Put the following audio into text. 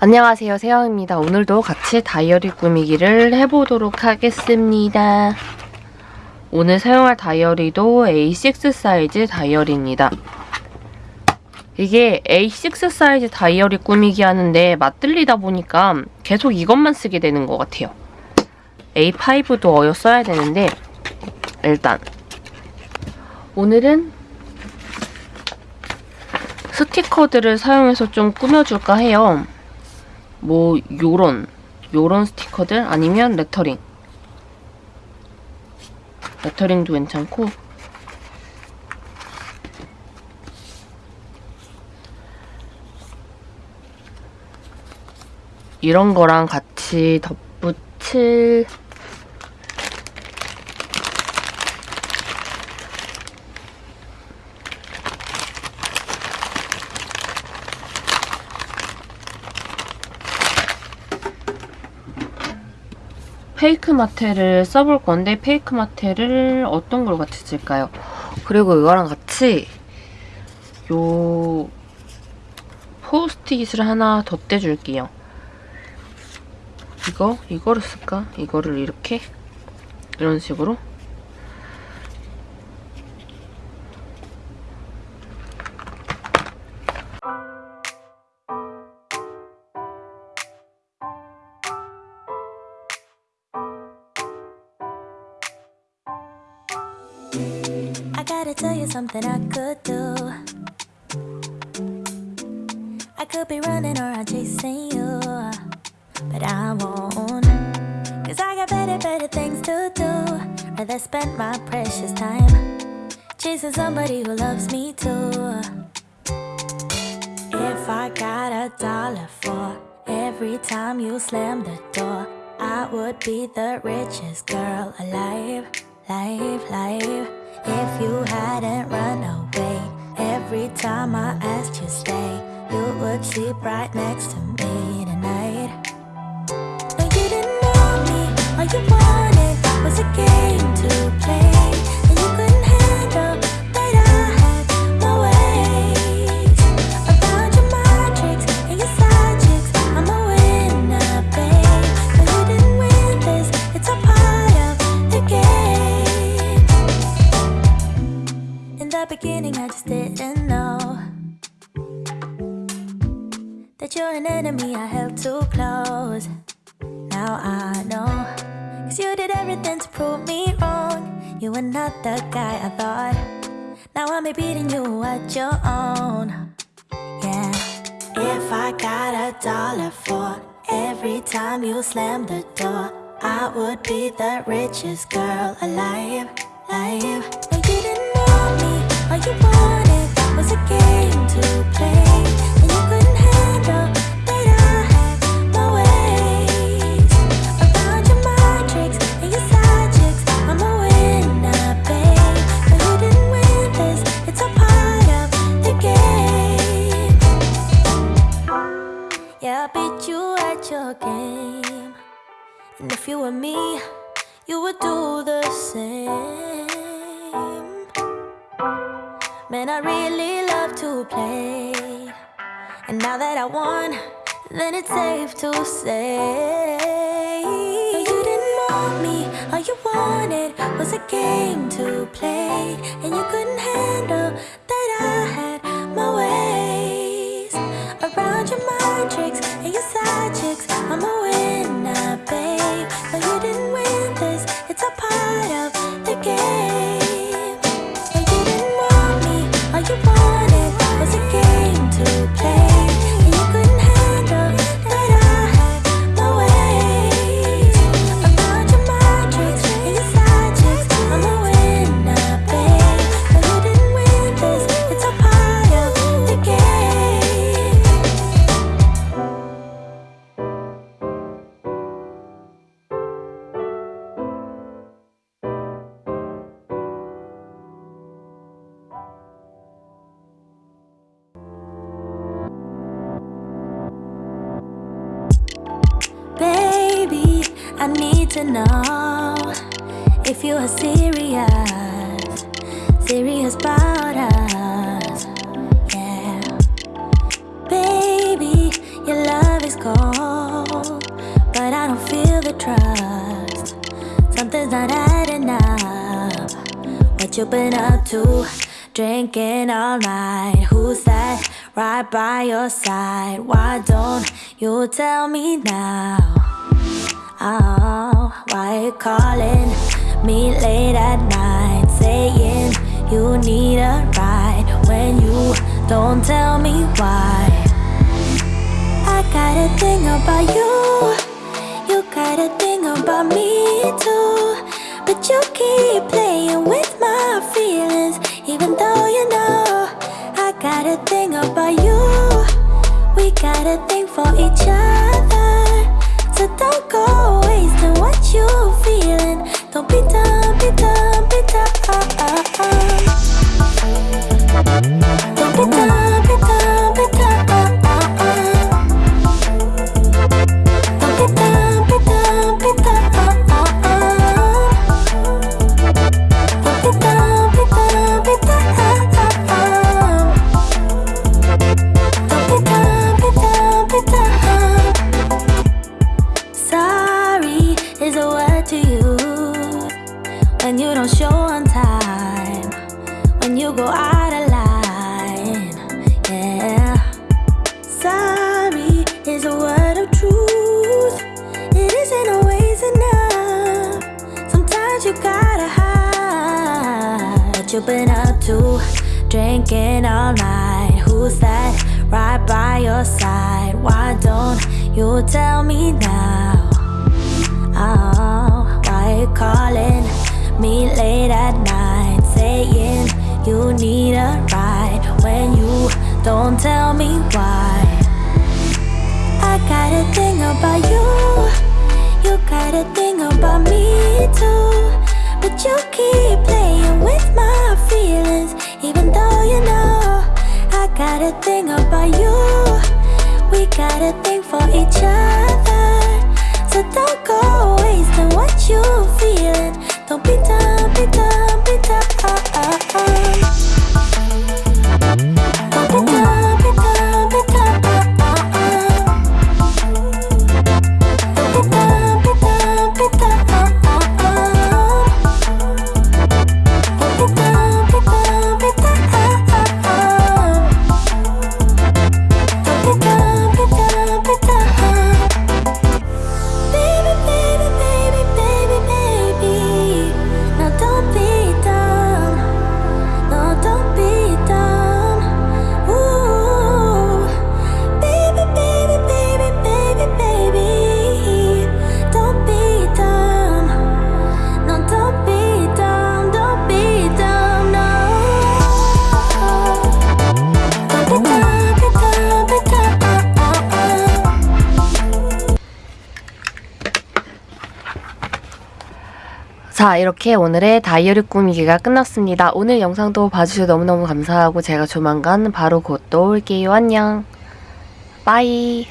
안녕하세요. 세영입니다. 오늘도 같이 다이어리 꾸미기를 해보도록 하겠습니다. 오늘 사용할 다이어리도 A6 사이즈 다이어리입니다. 이게 A6 사이즈 다이어리 꾸미기 하는데 맞들리다 보니까 계속 이것만 쓰게 되는 것 같아요. A5도 어여 써야 되는데 일단 오늘은 스티커들을 사용해서 좀 꾸며줄까 해요 뭐 요런 요런 스티커들? 아니면 레터링. 레터링도 괜찮고. 이런 거랑 같이 덧붙일 페이크 마테를 써볼 건데 페이크 마테를 어떤 걸 같이 쓸까요? 그리고 이거랑 같이 요 포스트잇을 하나 덧대줄게요. 이거? 이거를 쓸까? 이거를 이렇게 이런 식으로 I gotta tell you something I could do. I could be running around chasing you, but I won't. Cause I got better, better things to do. Rather spend my precious time chasing somebody who loves me too. If I got a dollar for every time you slam the door, I would be the richest girl alive, life, life. If you hadn't run away every time I asked you stay, you would sleep right next to me tonight. No, you didn't want me. All you wanted was a game to play, I just didn't know that you're an enemy I held too close. Now I know. Cause you did everything to prove me wrong. You were not the guy I thought. Now I'm beating you at your own. Yeah. If I got a dollar for every time you slam the door, I would be the richest girl alive. Live. And if you were me, you would do the same. Man, I really love to play. And now that I won, then it's safe to say. No, you didn't want me, all you wanted was a game to play. And you couldn't handle I need to know if you are serious, serious about us. Yeah. Baby, your love is cold, but I don't feel the trust. Something's not adding up. What you been up to? Drinking all night. Who's that right by your side? Why don't you tell me now? Oh, why you calling me late at night? Saying you need a ride when you don't tell me why. I got a thing about you. You got a thing about me too. But you keep playing with my feelings, even though you know I got a thing about you. We got a thing for each other. So don't go wasting what you feeling. Don't be dumb, be dumb, you go out of line. Yeah. Sorry is a word of truth. It isn't always enough. Sometimes you gotta hide. What you've been up to? Drinking all night. Who's that right by your side? Why don't you tell me now? Oh, why you calling me late at night? Saying you need a ride when you don't tell me why. I got a thing about you. You got a thing about me too. But you keep playing with my feelings, even though you know I got a thing about you. We got a thing for each other. So don't go wasting what you feeling. Don't be dumb, be dumb, be dumb. 자, 이렇게 오늘의 다이어리 꾸미기가 끝났습니다. 오늘 영상도 봐주셔서 너무너무 감사하고 제가 조만간 바로 곧 또 올게요. 안녕. 빠이.